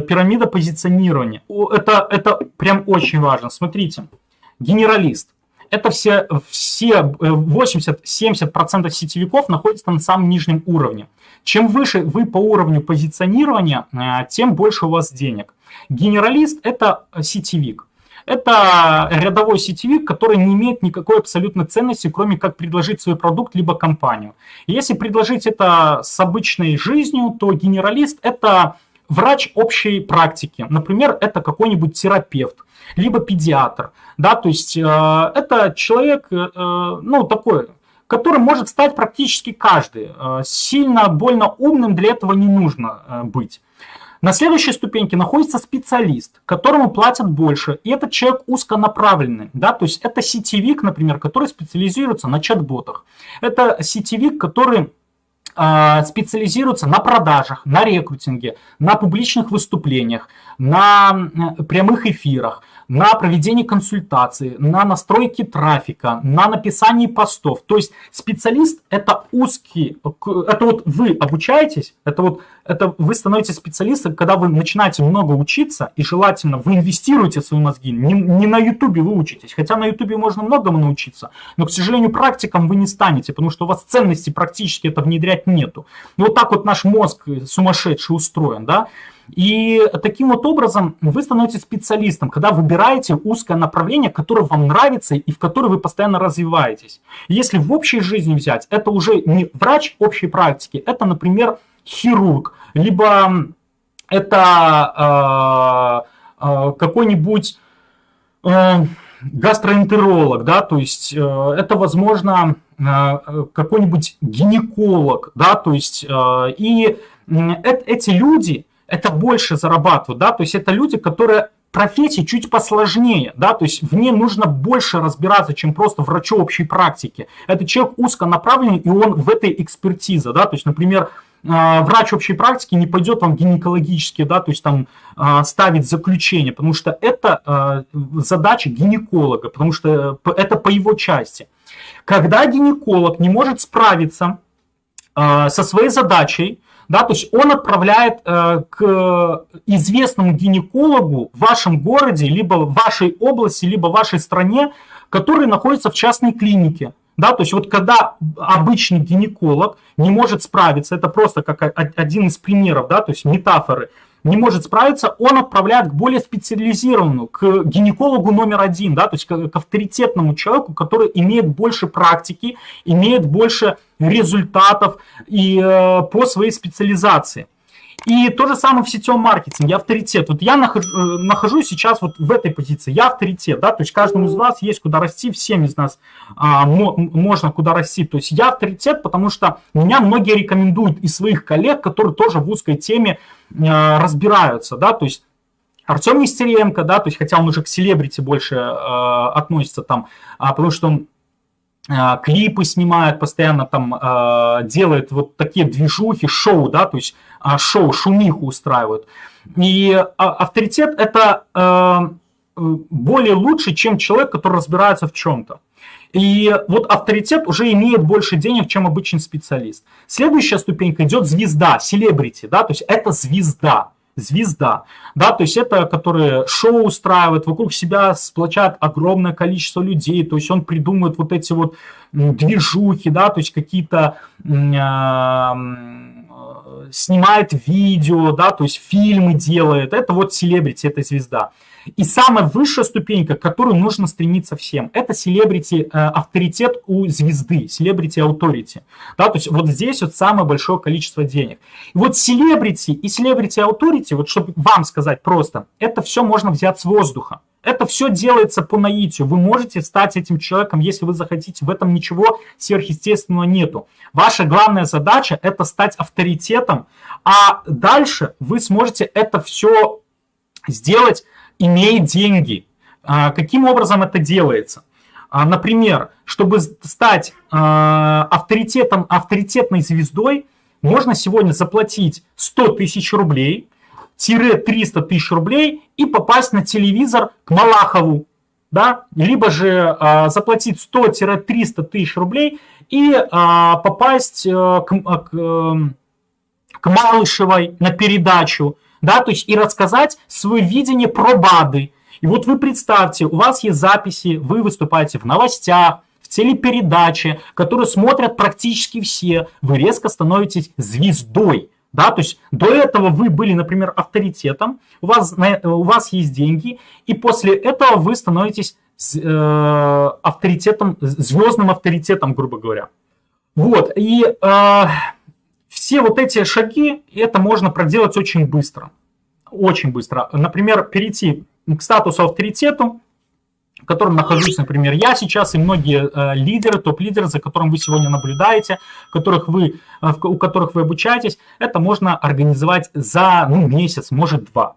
пирамида позиционирования. Это, это прям очень важно. Смотрите, генералист. Это все, все 80-70% сетевиков находятся на самом нижнем уровне. Чем выше вы по уровню позиционирования, тем больше у вас денег. Генералист – это сетевик. Это рядовой сетевик, который не имеет никакой абсолютной ценности, кроме как предложить свой продукт либо компанию. Если предложить это с обычной жизнью, то генералист – это врач общей практики. Например, это какой-нибудь терапевт, либо педиатр. Да, то есть э, это человек, э, ну, такой, который может стать практически каждый. Э, сильно, больно умным для этого не нужно э, быть. На следующей ступеньке находится специалист, которому платят больше, и этот человек узконаправленный, да, то есть это сетевик, например, который специализируется на чат-ботах. Это сетевик, который э, специализируется на продажах, на рекрутинге, на публичных выступлениях, на прямых эфирах, на проведение консультаций, на настройки трафика, на написание постов. То есть специалист это узкий, это вот вы обучаетесь, это вот это вы становитесь специалистом, когда вы начинаете много учиться, и желательно вы инвестируете в свои мозги. Не, не на ютубе вы учитесь, хотя на ютубе можно многому научиться, но, к сожалению, практиком вы не станете, потому что у вас ценности практически это внедрять нету. И вот так вот наш мозг сумасшедший устроен, да. И таким вот образом вы становитесь специалистом, когда выбираете узкое направление, которое вам нравится и в которое вы постоянно развиваетесь. Если в общей жизни взять, это уже не врач общей практики, это, например, хирург, либо это э, э, какой-нибудь э, гастроэнтеролог, да, то есть э, это, возможно, э, какой-нибудь гинеколог, да, то есть э, и э, эти люди, это больше зарабатывают, да, то есть это люди, которые профессии чуть посложнее, да, то есть в ней нужно больше разбираться, чем просто врачу общей практики. Это человек узконаправленный, и он в этой экспертизе, да, то есть, например, а, врач общей практики не пойдет вам гинекологически, да, то есть там а, ставить заключение, потому что это а, задача гинеколога, потому что это по его части. Когда гинеколог не может справиться со своей задачей, да, то есть он отправляет э, к известному гинекологу в вашем городе, либо в вашей области, либо в вашей стране, который находится в частной клинике. Да, то есть вот когда обычный гинеколог не может справиться, это просто как один из примеров, да, то есть метафоры, не может справиться, он отправляет к более специализированному, к гинекологу номер один, да, то есть к, к авторитетному человеку, который имеет больше практики, имеет больше результатов и э, по своей специализации. И то же самое в сетевом маркетинге, авторитет. Вот я нахожу, э, нахожусь сейчас вот в этой позиции, я авторитет, да, то есть каждому из вас есть куда расти, всем из нас а, можно куда расти. То есть я авторитет, потому что меня многие рекомендуют из своих коллег, которые тоже в узкой теме а, разбираются, да, то есть Артем Нестеренко, да, то есть хотя он уже к селебрити больше э, относится там, а, потому что он клипы снимает постоянно там э, делает вот такие движухи, шоу, да, то есть э, шоу, шумиху устраивают. И э, авторитет это э, более лучше, чем человек, который разбирается в чем-то. И вот авторитет уже имеет больше денег, чем обычный специалист. Следующая ступенька идет звезда, селебрити, да, то есть это звезда звезда, да, то есть это, которые шоу устраивает, вокруг себя сплочает огромное количество людей, то есть он придумывает вот эти вот движухи, да, то есть какие-то э, снимает видео, да, то есть фильмы делает, это вот селебрити, это звезда. И самая высшая ступенька, к которой нужно стремиться всем, это селебрити э, авторитет у звезды, селебрити authority. Да, то есть вот здесь вот самое большое количество денег. И вот селебрити и селебрити authority, вот чтобы вам сказать просто, это все можно взять с воздуха. Это все делается по наитию. Вы можете стать этим человеком, если вы захотите. В этом ничего сверхъестественного нету. Ваша главная задача – это стать авторитетом, а дальше вы сможете это все сделать имея деньги. А, каким образом это делается? А, например, чтобы стать а, авторитетом, авторитетной звездой, можно сегодня заплатить 100 тысяч рублей, тире 300 тысяч рублей и попасть на телевизор к Малахову. Да? Либо же э, заплатить 100-300 тысяч рублей и э, попасть э, к, к, к Малышевой на передачу да, то есть и рассказать свое видение про БАДы. И вот вы представьте, у вас есть записи, вы выступаете в новостях, в телепередаче, которые смотрят практически все, вы резко становитесь звездой. Да, то есть до этого вы были, например, авторитетом, у вас, у вас есть деньги, и после этого вы становитесь э, авторитетом, звездным авторитетом, грубо говоря. Вот, и э, все вот эти шаги, это можно проделать очень быстро. Очень быстро. Например, перейти к статусу авторитету, в котором нахожусь, например, я сейчас и многие э, лидеры, топ-лидеры, за которым вы сегодня наблюдаете, которых вы, э, у которых вы обучаетесь, это можно организовать за ну, месяц, может два.